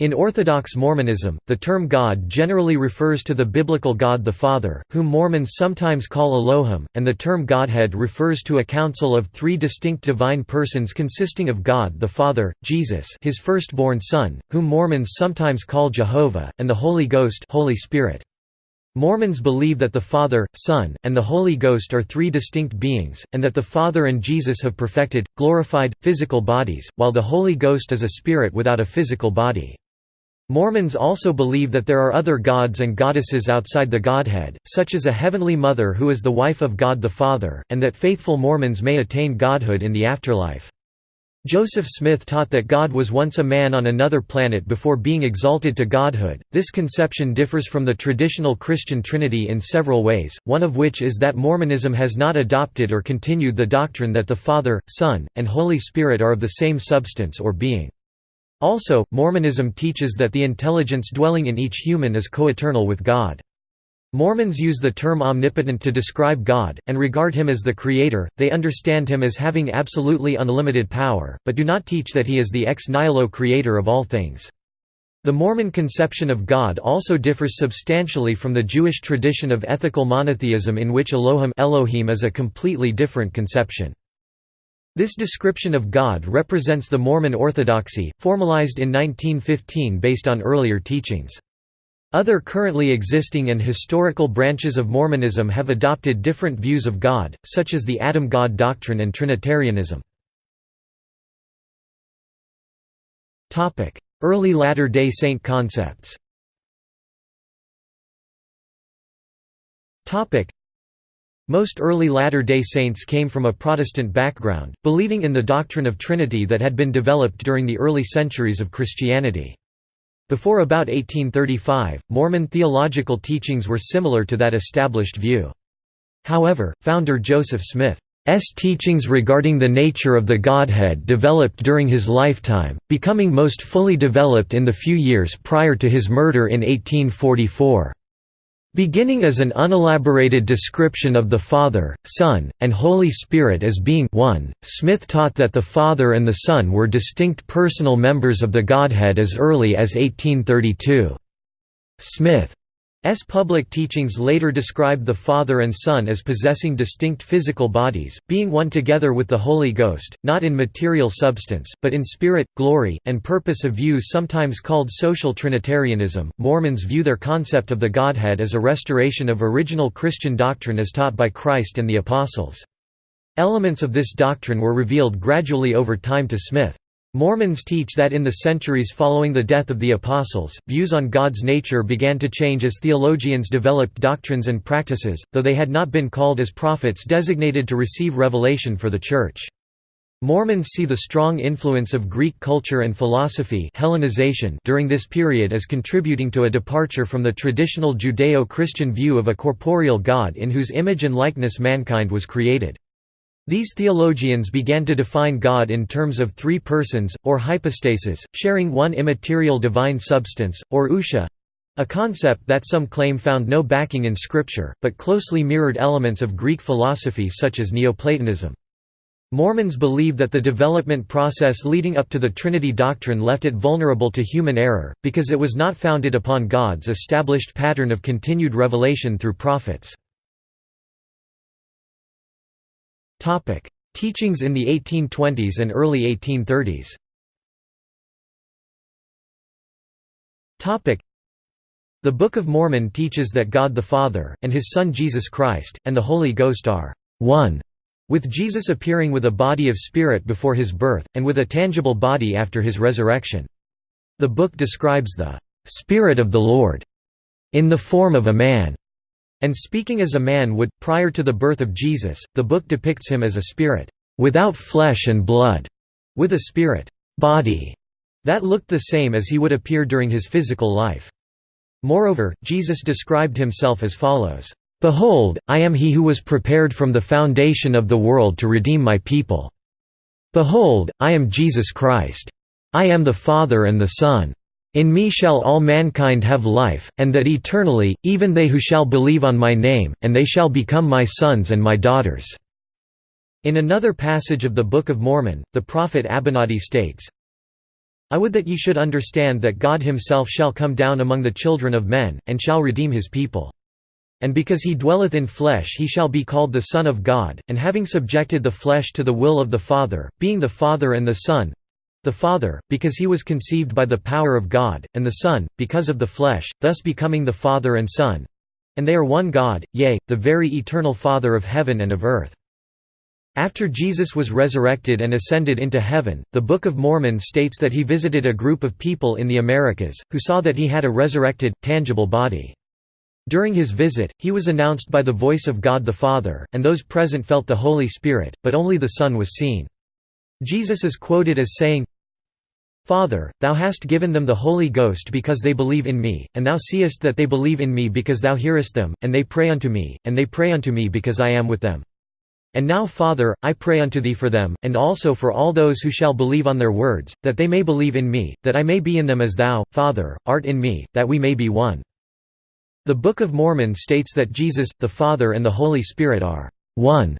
In Orthodox Mormonism, the term God generally refers to the biblical God the Father, whom Mormons sometimes call Elohim, and the term Godhead refers to a council of three distinct divine persons consisting of God the Father, Jesus his firstborn Son, whom Mormons sometimes call Jehovah, and the Holy Ghost Holy Spirit. Mormons believe that the Father, Son, and the Holy Ghost are three distinct beings, and that the Father and Jesus have perfected, glorified, physical bodies, while the Holy Ghost is a spirit without a physical body. Mormons also believe that there are other gods and goddesses outside the Godhead, such as a heavenly mother who is the wife of God the Father, and that faithful Mormons may attain godhood in the afterlife. Joseph Smith taught that God was once a man on another planet before being exalted to godhood. This conception differs from the traditional Christian Trinity in several ways, one of which is that Mormonism has not adopted or continued the doctrine that the Father, Son, and Holy Spirit are of the same substance or being. Also, Mormonism teaches that the intelligence dwelling in each human is coeternal with God. Mormons use the term omnipotent to describe God, and regard him as the creator, they understand him as having absolutely unlimited power, but do not teach that he is the ex nihilo creator of all things. The Mormon conception of God also differs substantially from the Jewish tradition of ethical monotheism in which Elohim Elohim is a completely different conception. This description of God represents the Mormon orthodoxy, formalized in 1915 based on earlier teachings. Other currently existing and historical branches of Mormonism have adopted different views of God, such as the Adam God doctrine and Trinitarianism. Early Latter-day Saint concepts most early Latter-day Saints came from a Protestant background, believing in the doctrine of Trinity that had been developed during the early centuries of Christianity. Before about 1835, Mormon theological teachings were similar to that established view. However, founder Joseph Smith's teachings regarding the nature of the Godhead developed during his lifetime, becoming most fully developed in the few years prior to his murder in 1844. Beginning as an unelaborated description of the Father, Son, and Holy Spirit as being one, Smith taught that the Father and the Son were distinct personal members of the Godhead as early as 1832. Smith. Public teachings later described the Father and Son as possessing distinct physical bodies, being one together with the Holy Ghost, not in material substance, but in spirit, glory, and purpose. A view sometimes called social Trinitarianism, Mormons view their concept of the Godhead as a restoration of original Christian doctrine as taught by Christ and the Apostles. Elements of this doctrine were revealed gradually over time to Smith. Mormons teach that in the centuries following the death of the Apostles, views on God's nature began to change as theologians developed doctrines and practices, though they had not been called as prophets designated to receive revelation for the Church. Mormons see the strong influence of Greek culture and philosophy Hellenization during this period as contributing to a departure from the traditional Judeo-Christian view of a corporeal God in whose image and likeness mankind was created. These theologians began to define God in terms of three persons, or hypostases, sharing one immaterial divine substance, or ousia—a concept that some claim found no backing in Scripture, but closely mirrored elements of Greek philosophy such as Neoplatonism. Mormons believe that the development process leading up to the Trinity doctrine left it vulnerable to human error, because it was not founded upon God's established pattern of continued revelation through prophets. Teachings in the 1820s and early 1830s The Book of Mormon teaches that God the Father, and his Son Jesus Christ, and the Holy Ghost are one, with Jesus appearing with a body of spirit before his birth, and with a tangible body after his resurrection. The book describes the Spirit of the Lord in the form of a man, and speaking as a man would, prior to the birth of Jesus, the book depicts him as a spirit, "...without flesh and blood", with a spirit, "...body", that looked the same as he would appear during his physical life. Moreover, Jesus described himself as follows, "...behold, I am he who was prepared from the foundation of the world to redeem my people. Behold, I am Jesus Christ. I am the Father and the Son. In me shall all mankind have life, and that eternally, even they who shall believe on my name, and they shall become my sons and my daughters." In another passage of the Book of Mormon, the prophet Abinadi states, I would that ye should understand that God himself shall come down among the children of men, and shall redeem his people. And because he dwelleth in flesh he shall be called the Son of God, and having subjected the flesh to the will of the Father, being the Father and the Son, the Father, because he was conceived by the power of God, and the Son, because of the flesh, thus becoming the Father and Son. And they are one God, yea, the very eternal Father of heaven and of earth. After Jesus was resurrected and ascended into heaven, the Book of Mormon states that he visited a group of people in the Americas, who saw that he had a resurrected, tangible body. During his visit, he was announced by the voice of God the Father, and those present felt the Holy Spirit, but only the Son was seen. Jesus is quoted as saying, Father, thou hast given them the Holy Ghost because they believe in me, and thou seest that they believe in me because thou hearest them, and they pray unto me, and they pray unto me because I am with them. And now Father, I pray unto thee for them, and also for all those who shall believe on their words, that they may believe in me, that I may be in them as thou, Father, art in me, that we may be one." The Book of Mormon states that Jesus, the Father and the Holy Spirit are one.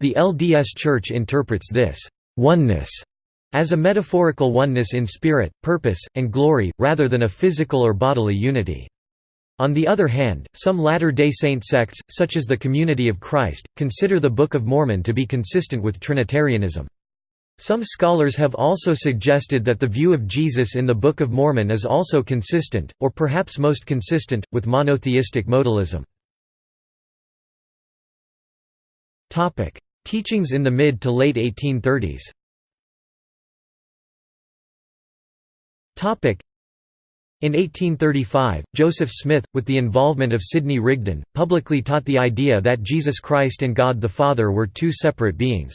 The LDS Church interprets this oneness as a metaphorical oneness in spirit, purpose, and glory, rather than a physical or bodily unity. On the other hand, some Latter-day Saint sects, such as the Community of Christ, consider the Book of Mormon to be consistent with Trinitarianism. Some scholars have also suggested that the view of Jesus in the Book of Mormon is also consistent, or perhaps most consistent, with monotheistic modalism. Teachings in the mid to late 1830s in 1835, Joseph Smith, with the involvement of Sidney Rigdon, publicly taught the idea that Jesus Christ and God the Father were two separate beings.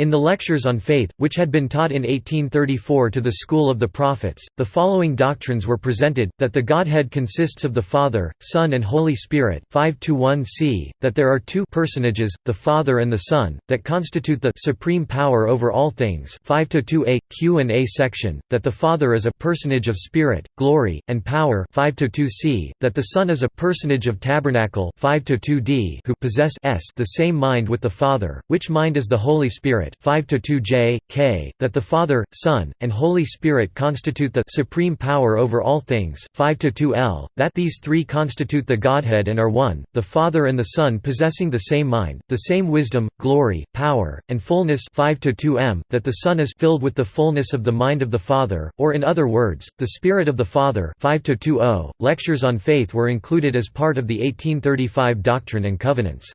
In the Lectures on Faith, which had been taught in 1834 to the School of the Prophets, the following doctrines were presented, that the Godhead consists of the Father, Son and Holy Spirit 5 c, that there are two personages, the Father and the Son, that constitute the supreme power over all things 5 a Q and A section, that the Father is a personage of Spirit, glory, and power 5 c, that the Son is a personage of tabernacle 5 d who possess s the same mind with the Father, which mind is the Holy Spirit Spirit 5 to 2 J, K, that the Father, Son, and Holy Spirit constitute the supreme power over all things 5 to 2 L, that these three constitute the Godhead and are one, the Father and the Son possessing the same mind, the same wisdom, glory, power, and fullness 5 to 2 M, that the Son is filled with the fullness of the mind of the Father, or in other words, the Spirit of the Father 5 to 2 O. Lectures on faith were included as part of the 1835 Doctrine and Covenants.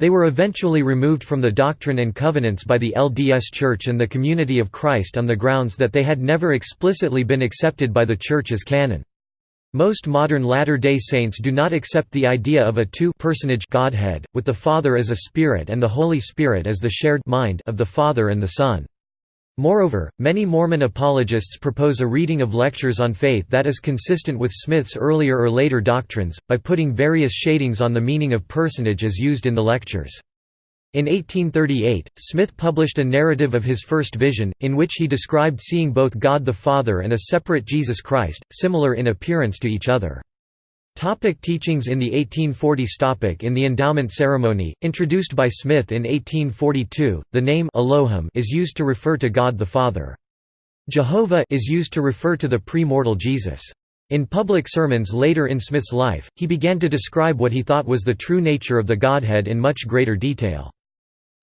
They were eventually removed from the Doctrine and Covenants by the LDS Church and the Community of Christ on the grounds that they had never explicitly been accepted by the Church as canon. Most modern Latter-day Saints do not accept the idea of a two-personage Godhead, with the Father as a Spirit and the Holy Spirit as the shared mind of the Father and the Son. Moreover, many Mormon apologists propose a reading of lectures on faith that is consistent with Smith's earlier or later doctrines, by putting various shadings on the meaning of personage as used in the lectures. In 1838, Smith published a narrative of his first vision, in which he described seeing both God the Father and a separate Jesus Christ, similar in appearance to each other. Topic teachings in the 1840s Topic In the endowment ceremony, introduced by Smith in 1842, the name Elohim is used to refer to God the Father. Jehovah is used to refer to the pre-mortal Jesus. In public sermons later in Smith's life, he began to describe what he thought was the true nature of the Godhead in much greater detail.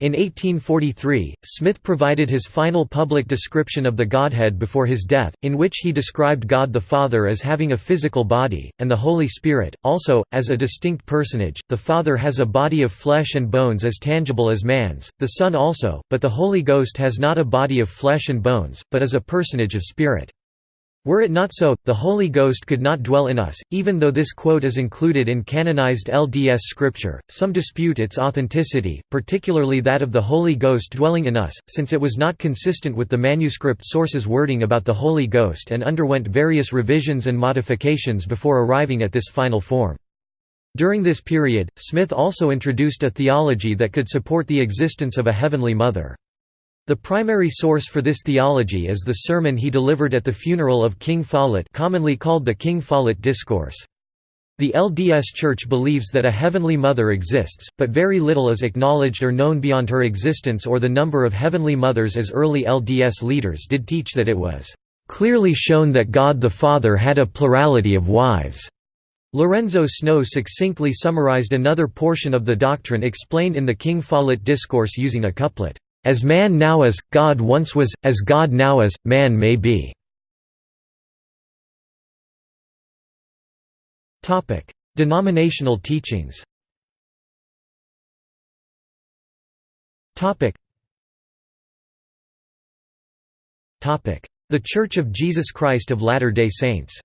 In 1843, Smith provided his final public description of the Godhead before his death, in which he described God the Father as having a physical body, and the Holy Spirit, also, as a distinct personage. The Father has a body of flesh and bones as tangible as man's, the Son also, but the Holy Ghost has not a body of flesh and bones, but is a personage of spirit. Were it not so, the Holy Ghost could not dwell in us, even though this quote is included in canonized LDS scripture. Some dispute its authenticity, particularly that of the Holy Ghost dwelling in us, since it was not consistent with the manuscript source's wording about the Holy Ghost and underwent various revisions and modifications before arriving at this final form. During this period, Smith also introduced a theology that could support the existence of a Heavenly Mother. The primary source for this theology is the sermon he delivered at the funeral of King Follett commonly called the King Follett Discourse. The LDS Church believes that a Heavenly Mother exists, but very little is acknowledged or known beyond her existence or the number of Heavenly Mothers as early LDS leaders did teach that it was clearly shown that God the Father had a plurality of wives." Lorenzo Snow succinctly summarized another portion of the doctrine explained in the King Follett Discourse using a couplet, "...as man now is, God once was, as God now is, man may be." Denominational teachings The Church of Jesus Christ of Latter-day Saints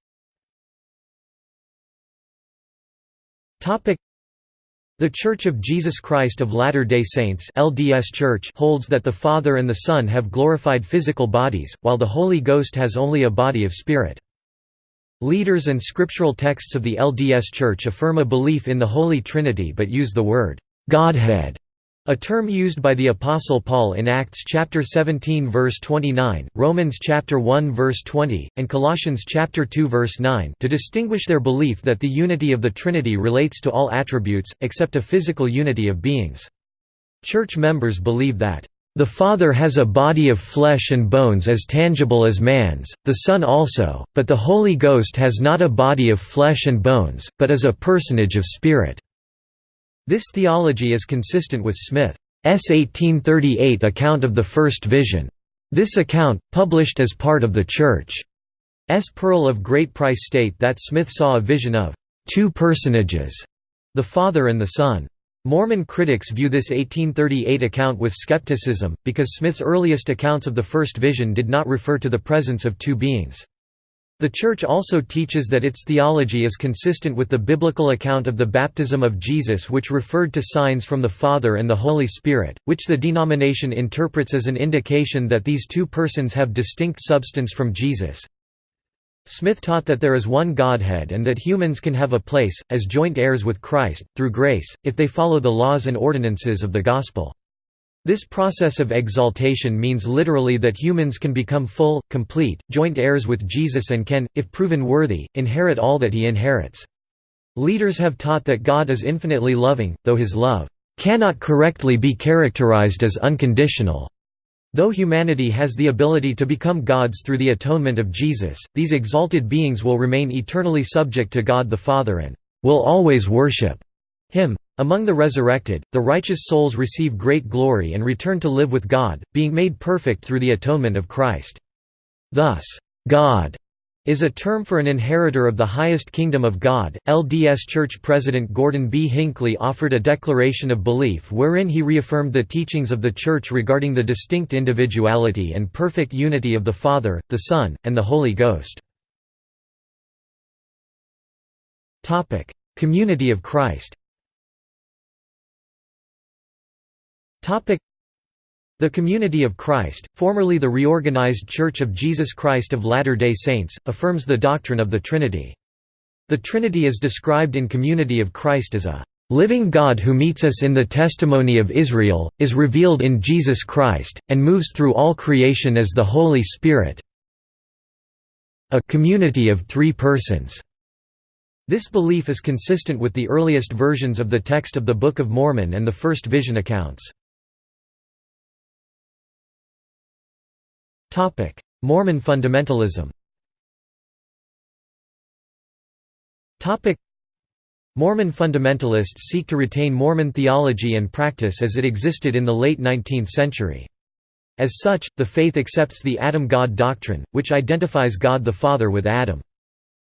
the Church of Jesus Christ of Latter-day Saints LDS Church holds that the Father and the Son have glorified physical bodies, while the Holy Ghost has only a body of spirit. Leaders and scriptural texts of the LDS Church affirm a belief in the Holy Trinity but use the word «Godhead» A term used by the Apostle Paul in Acts chapter 17 verse 29, Romans chapter 1 verse 20, and Colossians chapter 2 verse 9 to distinguish their belief that the unity of the Trinity relates to all attributes, except a physical unity of beings. Church members believe that the Father has a body of flesh and bones as tangible as man's, the Son also, but the Holy Ghost has not a body of flesh and bones, but is a personage of spirit. This theology is consistent with Smith's 1838 account of the first vision. This account, published as part of the Church's Pearl of Great Price state that Smith saw a vision of two personages, the Father and the Son. Mormon critics view this 1838 account with skepticism, because Smith's earliest accounts of the first vision did not refer to the presence of two beings. The Church also teaches that its theology is consistent with the biblical account of the baptism of Jesus which referred to signs from the Father and the Holy Spirit, which the denomination interprets as an indication that these two persons have distinct substance from Jesus. Smith taught that there is one Godhead and that humans can have a place, as joint heirs with Christ, through grace, if they follow the laws and ordinances of the Gospel. This process of exaltation means literally that humans can become full, complete, joint heirs with Jesus and can, if proven worthy, inherit all that he inherits. Leaders have taught that God is infinitely loving, though his love cannot correctly be characterized as unconditional. Though humanity has the ability to become gods through the atonement of Jesus, these exalted beings will remain eternally subject to God the Father and will always worship him. Among the resurrected, the righteous souls receive great glory and return to live with God, being made perfect through the atonement of Christ. Thus, God is a term for an inheritor of the highest kingdom of God. LDS Church President Gordon B. Hinckley offered a declaration of belief wherein he reaffirmed the teachings of the Church regarding the distinct individuality and perfect unity of the Father, the Son, and the Holy Ghost. Community of Christ the Community of Christ, formerly the reorganized Church of Jesus Christ of Latter-day Saints, affirms the doctrine of the Trinity. The Trinity is described in Community of Christ as a living God who meets us in the testimony of Israel, is revealed in Jesus Christ, and moves through all creation as the Holy Spirit a community of three persons. This belief is consistent with the earliest versions of the text of the Book of Mormon and the first vision accounts. Mormon fundamentalism Mormon fundamentalists seek to retain Mormon theology and practice as it existed in the late 19th century. As such, the faith accepts the Adam-God doctrine, which identifies God the Father with Adam.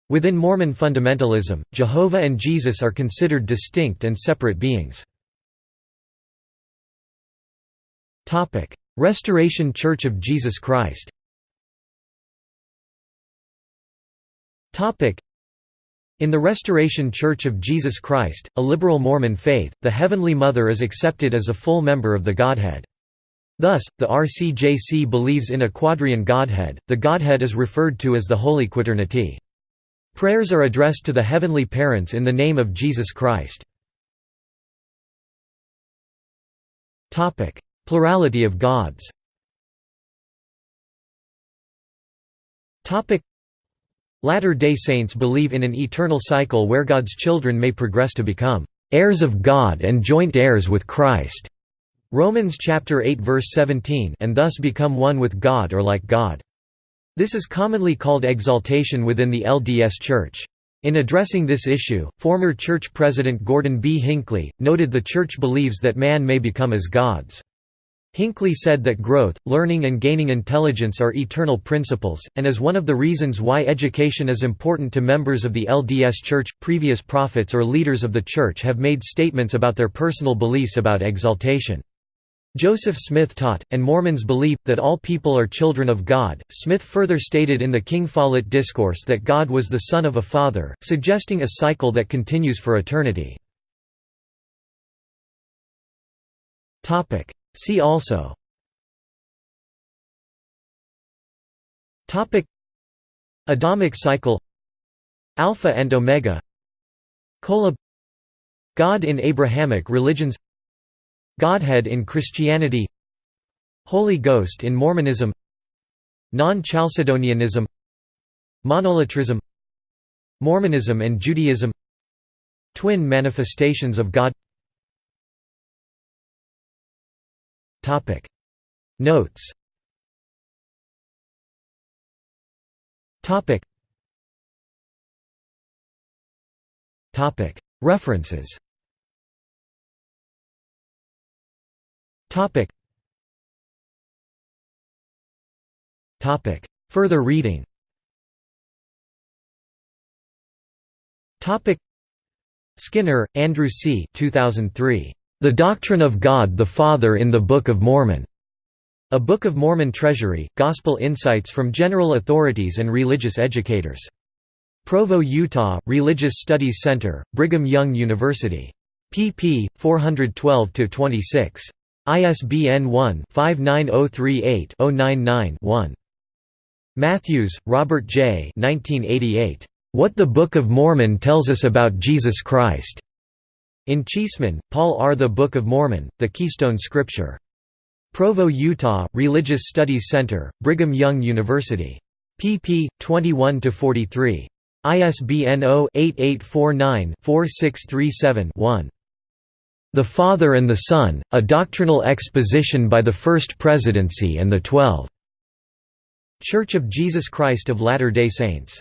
Within Mormon fundamentalism, Jehovah and Jesus are considered distinct and separate beings. Restoration Church of Jesus Christ in the Restoration Church of Jesus Christ, a liberal Mormon faith, the Heavenly Mother is accepted as a full member of the Godhead. Thus, the RCJC believes in a quadrian Godhead, the Godhead is referred to as the Holy Quaternity. Prayers are addressed to the Heavenly Parents in the name of Jesus Christ. Plurality of gods Latter-day Saints believe in an eternal cycle where God's children may progress to become heirs of God and joint heirs with Christ. Romans chapter 8 verse 17 and thus become one with God or like God. This is commonly called exaltation within the LDS Church. In addressing this issue, former church president Gordon B. Hinckley, noted the church believes that man may become as gods. Hinckley said that growth, learning and gaining intelligence are eternal principles, and is one of the reasons why education is important to members of the LDS Church. Previous prophets or leaders of the Church have made statements about their personal beliefs about exaltation. Joseph Smith taught, and Mormons believe, that all people are children of God. Smith further stated in the King Follett Discourse that God was the Son of a Father, suggesting a cycle that continues for eternity. See also. Topic. Adamic cycle. Alpha and Omega. Kolob God in Abrahamic religions. Godhead in Christianity. Holy Ghost in Mormonism. Non-Chalcedonianism. Monolatrism. Mormonism and Judaism. Twin manifestations of God Notes References Topic. Topic. Further reading. Topic. Skinner, Andrew C. 2003. The Doctrine of God the Father in the Book of Mormon. A Book of Mormon Treasury, Gospel Insights from General Authorities and Religious Educators. Provo, Utah, Religious Studies Center, Brigham Young University. pp. 412–26. ISBN 1-59038-099-1. Matthews, Robert J. 1988. What the Book of Mormon Tells Us About Jesus Christ. In Cheesman, Paul R. The Book of Mormon, The Keystone Scripture. Provo, Utah, Religious Studies Center, Brigham Young University. pp. 21–43. ISBN 0-8849-4637-1. The Father and the Son, A Doctrinal Exposition by the First Presidency and the Twelve. Church of Jesus Christ of Latter-day Saints